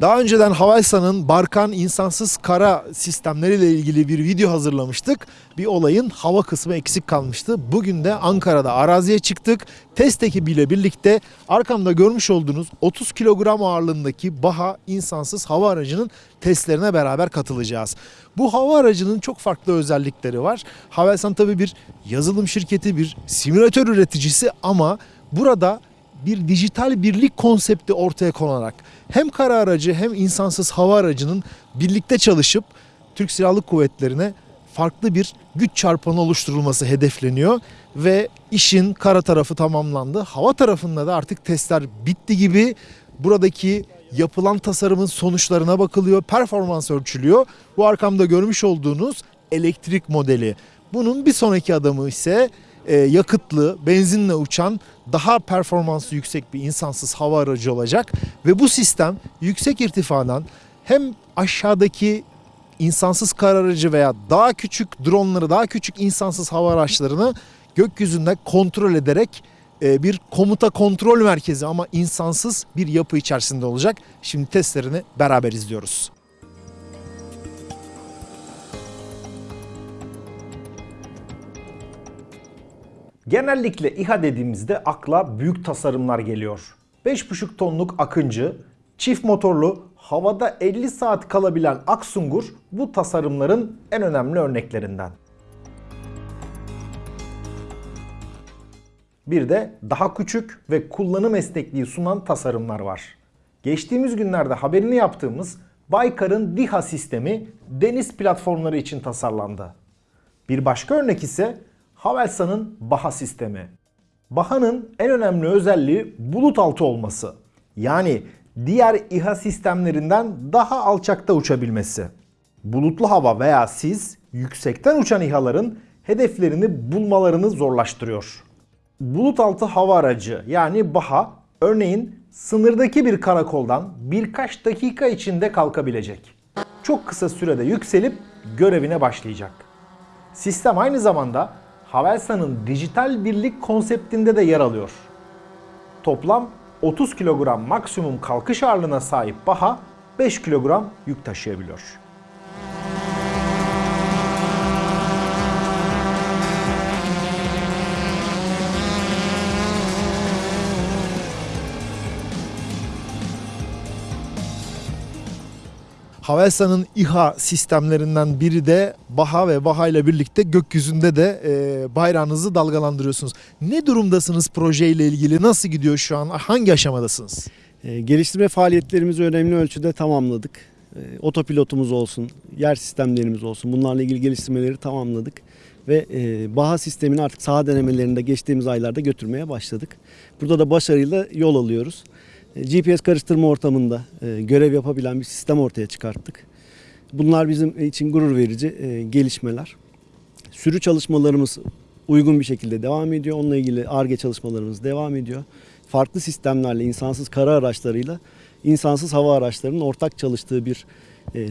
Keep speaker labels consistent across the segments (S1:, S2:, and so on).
S1: Daha önceden Havelsan'ın Barkan insansız kara sistemleriyle ilgili bir video hazırlamıştık. Bir olayın hava kısmı eksik kalmıştı. Bugün de Ankara'da araziye çıktık. Test ekibiyle birlikte arkamda görmüş olduğunuz 30 kilogram ağırlığındaki Baha insansız hava aracının testlerine beraber katılacağız. Bu hava aracının çok farklı özellikleri var. Havelsan tabii bir yazılım şirketi, bir simülatör üreticisi ama burada bir dijital birlik konsepti ortaya konarak hem kara aracı hem insansız hava aracının birlikte çalışıp Türk Silahlı Kuvvetleri'ne farklı bir güç çarpanı oluşturulması hedefleniyor ve işin kara tarafı tamamlandı. Hava tarafında da artık testler bitti gibi buradaki yapılan tasarımın sonuçlarına bakılıyor, performans ölçülüyor. Bu arkamda görmüş olduğunuz elektrik modeli. Bunun bir sonraki adımı ise e, yakıtlı, benzinle uçan daha performansı yüksek bir insansız hava aracı olacak ve bu sistem yüksek irtifadan hem aşağıdaki insansız kar aracı veya daha küçük dronları, daha küçük insansız hava araçlarını gökyüzünde kontrol ederek e, bir komuta kontrol merkezi ama insansız bir yapı içerisinde olacak. Şimdi testlerini beraber izliyoruz. Genellikle İHA dediğimizde akla büyük tasarımlar geliyor. 5,5 tonluk Akıncı, çift motorlu, havada 50 saat kalabilen Aksungur bu tasarımların en önemli örneklerinden. Bir de daha küçük ve kullanım esnekliği sunan tasarımlar var. Geçtiğimiz günlerde haberini yaptığımız Baykar'ın DİHA sistemi deniz platformları için tasarlandı. Bir başka örnek ise Havelsan'ın Baha sistemi. Baha'nın en önemli özelliği bulut altı olması. Yani diğer İHA sistemlerinden daha alçakta uçabilmesi. Bulutlu hava veya sis yüksekten uçan İHA'ların hedeflerini bulmalarını zorlaştırıyor. Bulut altı hava aracı yani Baha örneğin sınırdaki bir karakoldan birkaç dakika içinde kalkabilecek. Çok kısa sürede yükselip görevine başlayacak. Sistem aynı zamanda Havelsan'ın dijital birlik konseptinde de yer alıyor. Toplam 30 kilogram maksimum kalkış ağırlığına sahip Baha 5 kilogram yük taşıyabiliyor. Havelsan'ın İHA sistemlerinden biri de Baha ve Baha ile birlikte gökyüzünde de e, bayrağınızı dalgalandırıyorsunuz. Ne durumdasınız projeyle ilgili? Nasıl gidiyor şu an? Hangi aşamadasınız?
S2: E, geliştirme faaliyetlerimizi önemli ölçüde tamamladık. E, otopilotumuz olsun, yer sistemlerimiz olsun bunlarla ilgili geliştirmeleri tamamladık. Ve e, Baha sistemini artık saha denemelerinde geçtiğimiz aylarda götürmeye başladık. Burada da başarıyla yol alıyoruz. E, GPS karıştırma ortamında e, görev yapabilen bir sistem ortaya çıkarttık. Bunlar bizim için gurur verici e, gelişmeler. Sürü çalışmalarımız uygun bir şekilde devam ediyor. Onunla ilgili ARGE çalışmalarımız devam ediyor. Farklı sistemlerle, insansız kara araçlarıyla insansız hava araçlarının ortak çalıştığı bir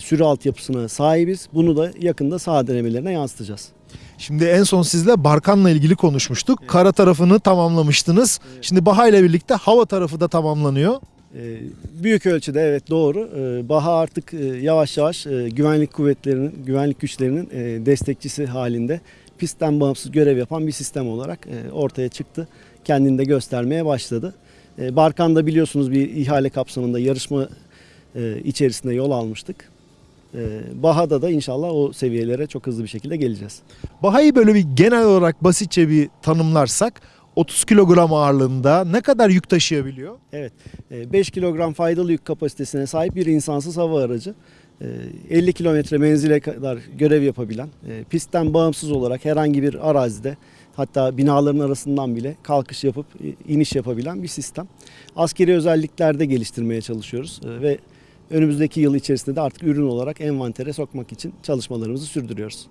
S2: sürü altyapısına sahibiz. Bunu da yakında saha denemelerine yansıtacağız.
S1: Şimdi en son sizle Barkan'la ilgili konuşmuştuk. Kara tarafını tamamlamıştınız. Şimdi Baha ile birlikte hava tarafı da tamamlanıyor.
S2: E, büyük ölçüde evet doğru. E, Baha artık e, yavaş yavaş e, güvenlik kuvvetlerinin, güvenlik güçlerinin e, destekçisi halinde pistten bağımsız görev yapan bir sistem olarak ortaya çıktı. Kendini de göstermeye başladı. E, Barkan'da biliyorsunuz bir ihale kapsamında yarışma içerisinde yol almıştık. E, Baha'da da inşallah o seviyelere çok hızlı bir şekilde geleceğiz.
S1: Baha'yı böyle bir genel olarak basitçe bir tanımlarsak 30 kilogram ağırlığında ne kadar yük taşıyabiliyor?
S2: Evet, e, 5 kilogram faydalı yük kapasitesine sahip bir insansız hava aracı. E, 50 kilometre menzile kadar görev yapabilen, e, pistten bağımsız olarak herhangi bir arazide hatta binaların arasından bile kalkış yapıp e, iniş yapabilen bir sistem. Askeri özelliklerde geliştirmeye çalışıyoruz e, ve önümüzdeki yıl içerisinde de artık ürün olarak envantere sokmak için çalışmalarımızı sürdürüyoruz.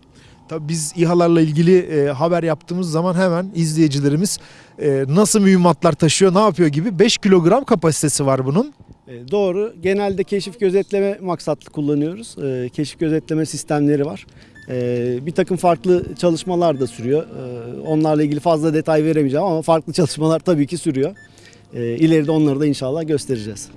S1: Tabii biz İHA'larla ilgili e, haber yaptığımız zaman hemen izleyicilerimiz e, nasıl mühimmatlar taşıyor, ne yapıyor gibi 5 kilogram kapasitesi var bunun.
S2: E, Doğru. Genelde keşif gözetleme maksatlı kullanıyoruz. E, Keşif gözetleme sistemleri var. E, Bir takım farklı çalışmalar da sürüyor. E, Onlarla ilgili fazla detay veremeyeceğim ama farklı çalışmalar tabii ki sürüyor. E, İleride onları da inşallah göstereceğiz.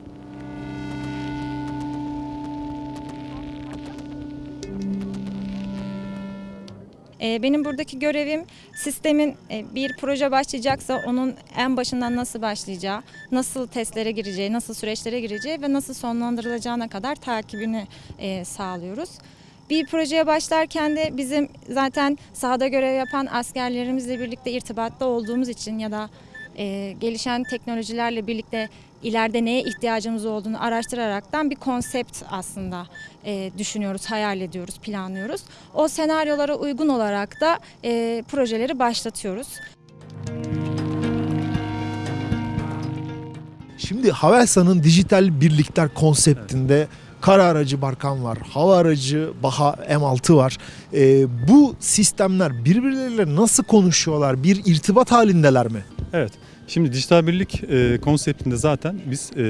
S3: Benim buradaki görevim sistemin e, bir proje başlayacaksa onun en başından nasıl başlayacağı, nasıl testlere gireceği, nasıl süreçlere gireceği ve nasıl sonlandırılacağına kadar takibini e, sağlıyoruz. Bir projeye başlarken de bizim zaten sahada görev yapan askerlerimizle birlikte irtibatta olduğumuz için ya da e, gelişen teknolojilerle birlikte ileride neye ihtiyacımız olduğunu araştıraraktan bir konsept aslında e, düşünüyoruz, hayal ediyoruz, planlıyoruz. O senaryolara uygun olarak da e, projeleri başlatıyoruz.
S1: Şimdi Havelsan'ın dijital birlikler konseptinde kara aracı Barkan var, hava aracı Baha M6 var. Ee, bu sistemler birbirleriyle nasıl konuşuyorlar? Bir irtibat halindeler mi?
S4: Evet. Şimdi dijital birlik e, konseptinde zaten biz e,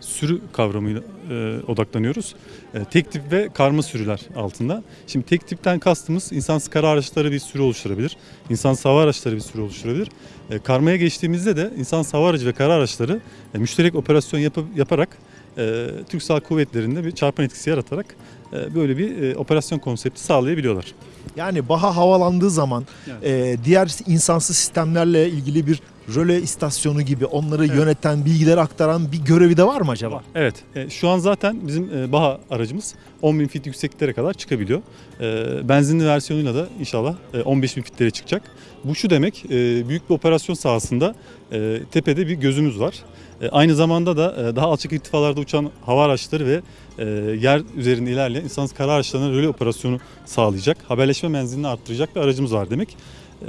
S4: sürü kavramıyla e, odaklanıyoruz. E, tek tip ve karma sürüler altında. Şimdi tek tipten kastımız insansız kara araçları bir sürü oluşturabilir. İnsansız hava araçları bir sürü oluşturabilir. E, karmaya geçtiğimizde de insansız hava aracı ve kara araçları e, müşterek operasyon yapıp, yaparak e, Türk Silahlı Kuvvetleri'nde bir çarpan etkisi yaratarak e, böyle bir e, operasyon konsepti sağlayabiliyorlar.
S1: Yani Baha havalandığı zaman
S4: Evet.
S1: e, diğer insansız sistemlerle ilgili bir röle istasyonu gibi onları
S4: Evet.
S1: yöneten, bilgileri aktaran bir görevi de var mı acaba?
S4: Evet. e, şu an zaten bizim e, Baha aracımız 10.000 fit yüksekliklere kadar çıkabiliyor. E, benzinli versiyonuyla da inşallah e, 15.000 fitlere çıkacak. Bu şu demek, e, büyük bir operasyon sahasında e, tepede bir gözümüz var. E, aynı zamanda da e, daha alçak irtifalarda uçan hava araçları ve e, yer üzerinde ilerleyen insansız kara araçlarına röle operasyonu sağlayacak. Haberleşme menzilini arttıracak bir aracımız var demek.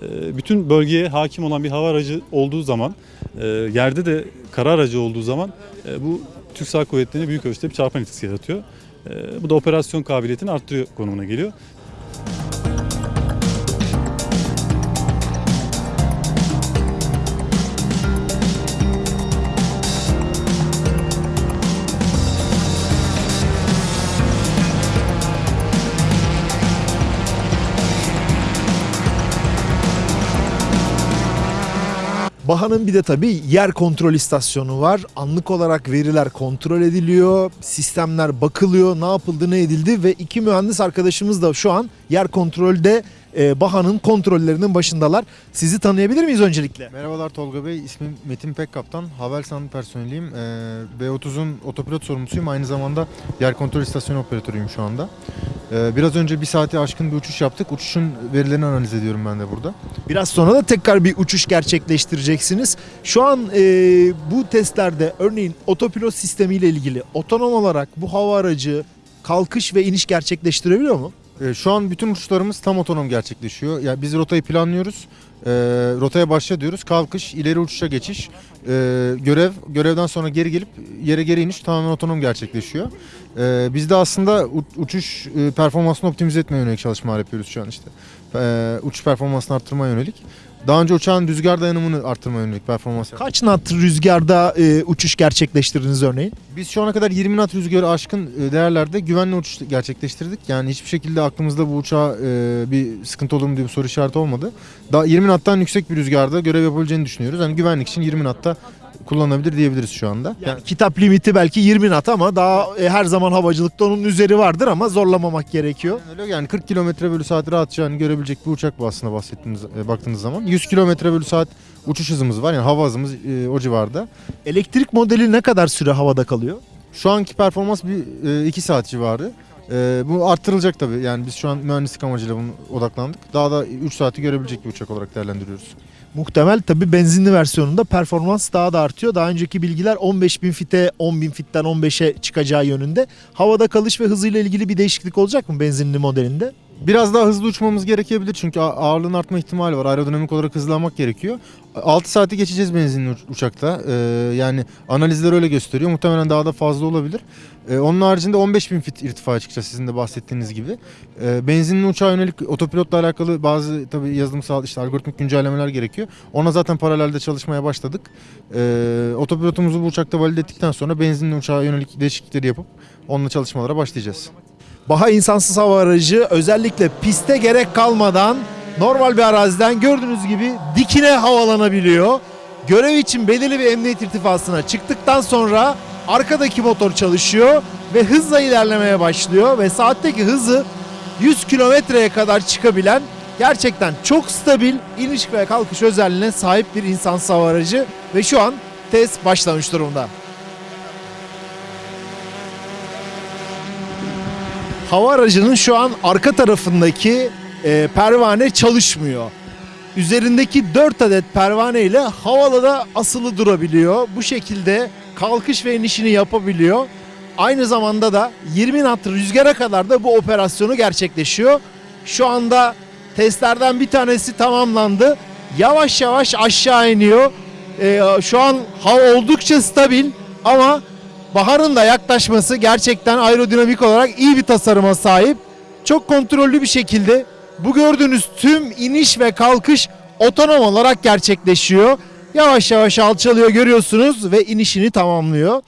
S4: E, bütün bölgeye hakim olan bir hava aracı olduğu zaman, e, yerde de kara aracı olduğu zaman e, bu Türk Silahlı Kuvvetleri'ne büyük ölçüde bir çarpan etkisi yaratıyor. E, bu da operasyon kabiliyetini arttırıyor konumuna geliyor.
S1: Baha'nın bir de tabii yer kontrol istasyonu var. Anlık olarak veriler kontrol ediliyor, sistemler bakılıyor, ne yapıldı, ne edildi ve iki mühendis arkadaşımız da şu an yer kontrolde e, Baha'nın kontrollerinin başındalar. Sizi tanıyabilir miyiz öncelikle?
S5: Merhabalar Tolga Bey, ismim Metin Pekkaptan. Havelsan personeliyim. Ee, B30'un otopilot sorumlusuyum. Aynı zamanda yer kontrol istasyonu operatörüyüm şu anda. Ee, biraz önce bir saati aşkın bir uçuş yaptık. Uçuşun verilerini analiz ediyorum ben de burada.
S1: Biraz sonra da tekrar bir uçuş gerçekleştireceksiniz. Şu an e, bu testlerde örneğin otopilot sistemiyle ilgili otonom olarak bu hava aracı kalkış ve iniş gerçekleştirebiliyor mu?
S5: Ee, şu an bütün uçuşlarımız tam otonom gerçekleşiyor. Yani biz rotayı planlıyoruz. Ee, rotaya başla diyoruz. Kalkış, ileri uçuşa geçiş, ee, görev, görevden sonra geri gelip yere geri iniş tamamen otonom gerçekleşiyor. Ee, biz de aslında uçuş e, performansını optimize etmeye yönelik çalışmalar yapıyoruz şu an işte. Ee, uçuş performansını arttırmaya yönelik. Daha önce uçağın rüzgar dayanımını arttırmaya yönelik performans yaptık.
S1: Kaç knot rüzgarda e, uçuş gerçekleştirdiniz örneğin?
S5: Biz şu ana kadar 20 knot rüzgarı aşkın e, değerlerde güvenli uçuş gerçekleştirdik. Yani hiçbir şekilde aklımızda bu uçağa e, bir sıkıntı olur mu diye bir soru işareti olmadı. Daha 20 knottan yüksek bir rüzgarda görev yapabileceğini düşünüyoruz. Yani güvenlik için 20 knotta kullanılabilir diyebiliriz şu anda.
S1: Yani kitap limiti belki 20 knot ama daha e, her zaman havacılıkta onun üzeri vardır ama zorlamamak gerekiyor.
S5: Yani öyle yani 40 kilometre bölü saat rahatça görebilecek bir uçak bu aslında bahsettiğiniz e, baktığınız zaman. 100 kilometre bölü saat uçuş hızımız var yani hava hızımız e, o civarda.
S1: Elektrik modeli ne kadar süre havada kalıyor?
S5: Şu anki performans bir 2 saat civarı. E, bu arttırılacak tabii. Yani biz şu an mühendislik amacıyla bunu odaklandık. Daha da 3 saati görebilecek bir uçak olarak değerlendiriyoruz.
S1: Muhtemel tabii benzinli versiyonunda performans daha da artıyor. Daha önceki bilgiler 15.000 fite 10.000 fitten 15'e çıkacağı yönünde. Havada kalış ve hızıyla ilgili bir değişiklik olacak mı benzinli modelinde?
S5: Biraz daha hızlı uçmamız gerekebilir çünkü ağırlığın artma ihtimali var. Aerodinamik olarak hızlanmak gerekiyor. 6 saati geçeceğiz benzinli uç- uçakta. Ee, yani analizler öyle gösteriyor. Muhtemelen daha da fazla olabilir. Ee, onun haricinde 15.000 fit irtifaya çıkacağız sizin de bahsettiğiniz gibi. Ee, benzinli uçağa yönelik otopilotla alakalı bazı tabii yazılımsal işte algoritmik güncellemeler gerekiyor. Ona zaten paralelde çalışmaya başladık. Ee, otopilotumuzu bu uçakta valide ettikten sonra benzinli uçağa yönelik değişiklikleri yapıp onunla çalışmalara başlayacağız.
S1: Baha insansız hava aracı özellikle piste gerek kalmadan normal bir araziden gördüğünüz gibi dikine havalanabiliyor. Görev için belirli bir emniyet irtifasına çıktıktan sonra arkadaki motor çalışıyor ve hızla ilerlemeye başlıyor ve saatteki hızı 100 kilometreye kadar çıkabilen Gerçekten çok stabil iniş ve kalkış özelliğine sahip bir insansız hava aracı ve şu an test başlamış durumda. Hava aracının şu an arka tarafındaki e, pervane çalışmıyor. Üzerindeki 4 adet pervane ile havalada asılı durabiliyor. Bu şekilde kalkış ve inişini yapabiliyor. Aynı zamanda da 20 knot rüzgara kadar da bu operasyonu gerçekleşiyor. Şu anda testlerden bir tanesi tamamlandı. Yavaş yavaş aşağı iniyor. Ee, şu an hava oldukça stabil ama baharın da yaklaşması gerçekten aerodinamik olarak iyi bir tasarıma sahip. Çok kontrollü bir şekilde bu gördüğünüz tüm iniş ve kalkış otonom olarak gerçekleşiyor. Yavaş yavaş alçalıyor görüyorsunuz ve inişini tamamlıyor.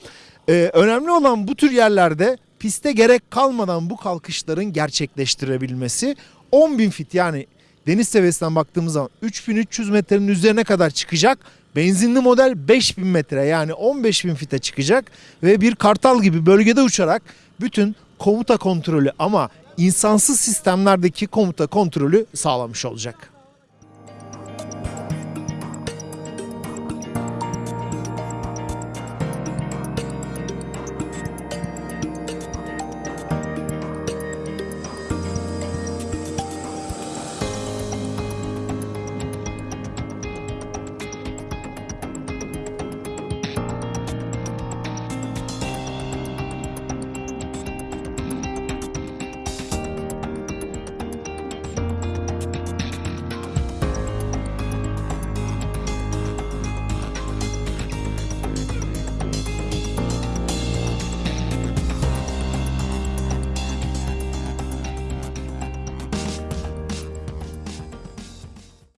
S1: Ee, önemli olan bu tür yerlerde piste gerek kalmadan bu kalkışların gerçekleştirebilmesi. 10.000 fit yani deniz seviyesinden baktığımız zaman 3300 metrenin üzerine kadar çıkacak. Benzinli model 5000 metre yani 15.000 fite çıkacak ve bir kartal gibi bölgede uçarak bütün komuta kontrolü ama insansız sistemlerdeki komuta kontrolü sağlamış olacak.